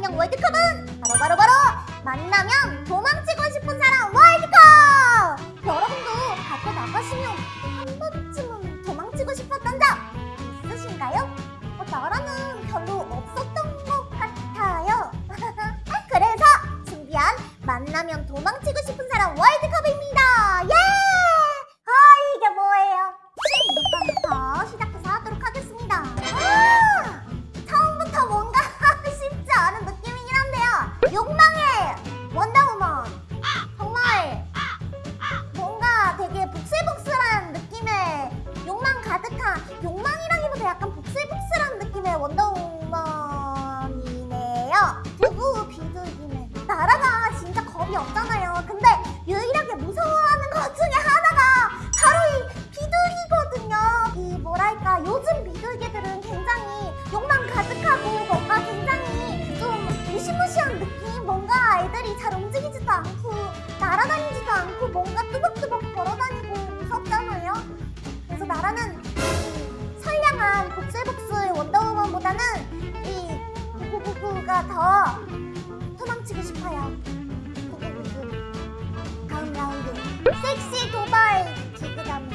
이상형 월드컵은 바로 바로 바로 만나면 도망치고 싶은 사람 월드컵! 여러분도 밖에 나가시면 한 번쯤 욕망의 원더우먼. 정말 뭔가 되게 복슬복슬한 느낌의 욕망 가득한 욕망 이 선량한 복슬복슬 원더우먼보다는 이 구구구구가 더 도망치고 싶어요. 구구구구. 다음 라운드 섹시 도발 기그다미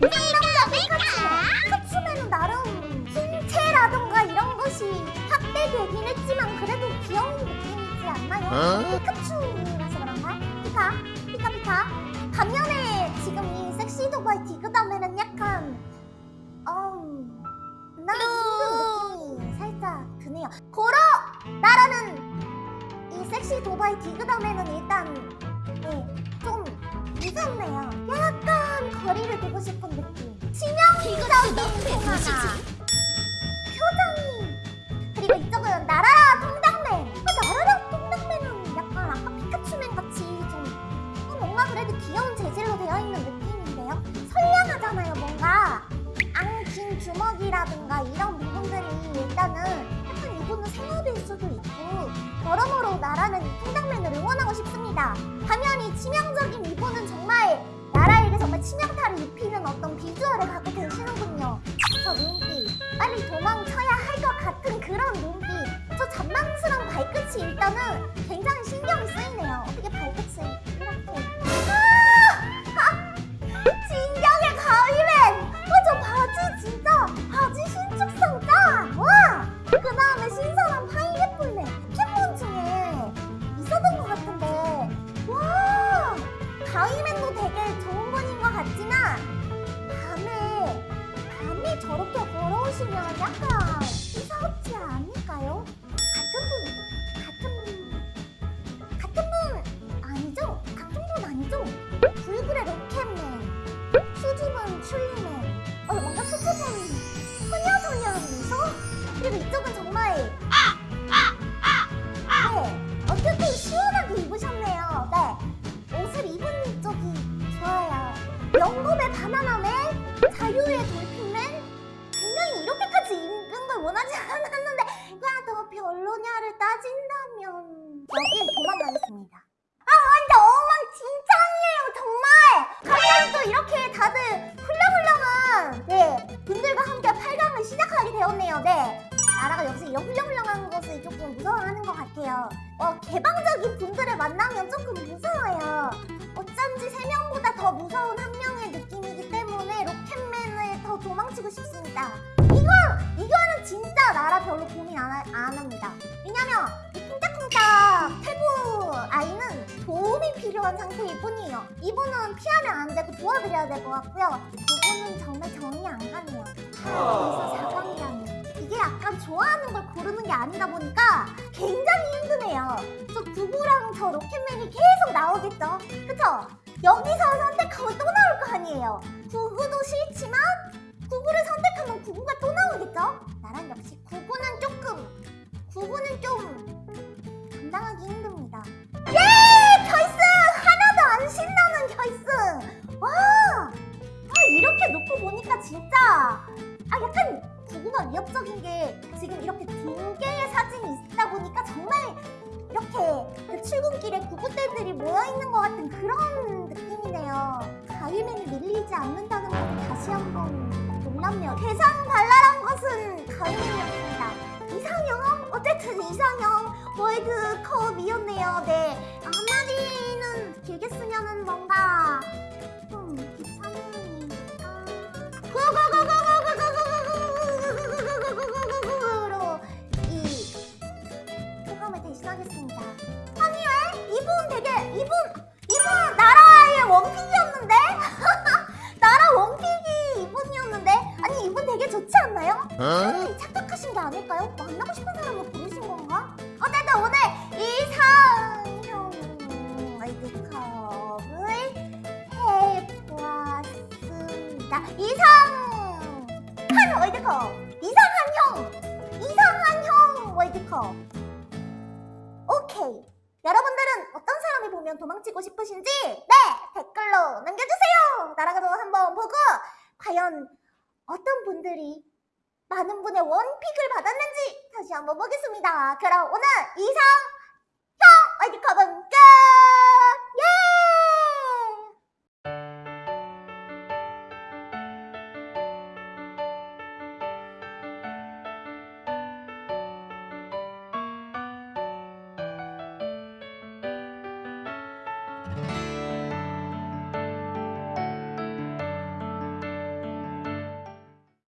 상남자 피카츄네 피카츄맨은 나름 신체라던가 이런 것이 확대되긴 했지만 그래도 귀여운 느낌이지 않나요? 어? 피카츄라서 그런가? 피카 피카 피카 반면에 지금 이 섹시 도발 디그다 나 지금 느낌이 살짝 드네요 고로! 나라는 이 섹시 도바이 디그다음에는 일단 네, 좀 무섭네요. 약간 거리를 두고 싶은 느낌. 치명적인 하나. 표정이. 그리고 이쪽 여러모로 나라는 이 통당맨을 응원하고 싶습니다. 반면이 치명적인 이분은 정말 나라에게 정말 치명타를 입히는 어떤 비주얼을 갖고 계시는군요. 저 눈빛, 빨리 도망쳐야 할 것 같은 그런 눈빛, 저 잔망스러운 발끝이 일단은 굉장히 신경이 쓰이네요. 바나나맨 자유의 돌핀맨 굉장히 이렇게까지 입는 걸 원하지 않았는데 야너 별로냐를 따진다면. 여긴 도망가겠습니다. 아 완전 엉망진창이에요 정말! 갑자기 또 이렇게 다들 훌렁훌렁한 네 분들과 함께 8강을 시작하게 되었네요. 네. 나라가 역시 이런 훌렁훌렁한 것을 조금 무서워하는 것 같아요. 어 개방적인 분들을 만나면 조금 무서워요. 어쩐지 세 명보다 더 무서운 한 더 도망치고 싶습니다 이거 이거는 진짜 나라 별로 고민 안, 하- 안 합니다 왜냐면 이 쿵짝쿵짝 태부 아이는 도움이 필요한 상태일 뿐이에요. 이분은 피하면 안 되고 도와드려야 될 것 같고요. 이분은 정말 정이 안 가네요. 그래서 4강이라는 이게 약간 좋아하는 걸 고르는 게 아니다 보니까 굉장히 힘드네요. 저 두부랑 저 로켓맨이 계속 나오겠죠? 그쵸? 여기서 선택하고 또 나올 거 아니에요. 구구도 싫지만 진짜? 아 약간 조금만 위협적인 게 지금 이렇게 두 개의 사진이 있다 보니까 정말 이렇게 그 출근길에 구구대들이 모여있는 것 같은 그런 느낌이네요. 가위맨이 밀리지 않는다는 것도 다시 한번 놀랍네요. 대상 발랄한 것은 가위맨이었습니다. 이상형? 어쨌든 이상형 월드컵이었네요. 네. 아, 한마디는 길게 쓰면은 뭔가 이분 되게 좋지 않나요? 아니, 착각하신 게 아닐까요? 만나고 싶은 사람을 고르신 건가? 어쨌든 오늘 이상형 월드컵을 해보았습니다. 이상한 월드컵, 이상한 형, 이상한 형 월드컵. 오케이. 여러분들은 어떤 사람이 보면 도망치고 싶으신지 네 댓글로 남겨주세요. 나라가도 한번 보고 과연 어떤 분들이 많은 분의 원픽을 받았는지 다시 한번 보겠습니다. 그럼 오늘 이상